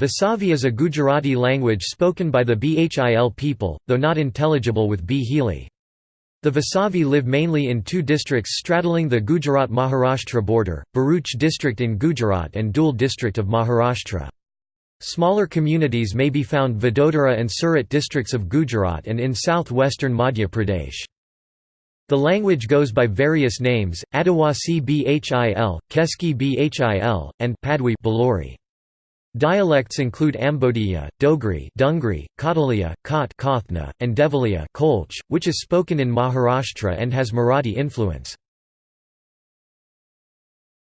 Vasavi is a Gujarati language spoken by the Bhil people, though not intelligible with Bhili. The Vasavi live mainly in two districts straddling the Gujarat-Maharashtra border, Bharuch district in Gujarat and Dhule district of Maharashtra. Smaller communities may be found Vadodara and Surat districts of Gujarat and in south-western Madhya Pradesh. The language goes by various names, Adivasi Bhil, Keski Bhil, and Padwi Balori. Dialects include Ambodiya, Dogri, Dungri, Kotalia, Kot Kothna, and Devaliya Kolch, which is spoken in Maharashtra and has Marathi influence.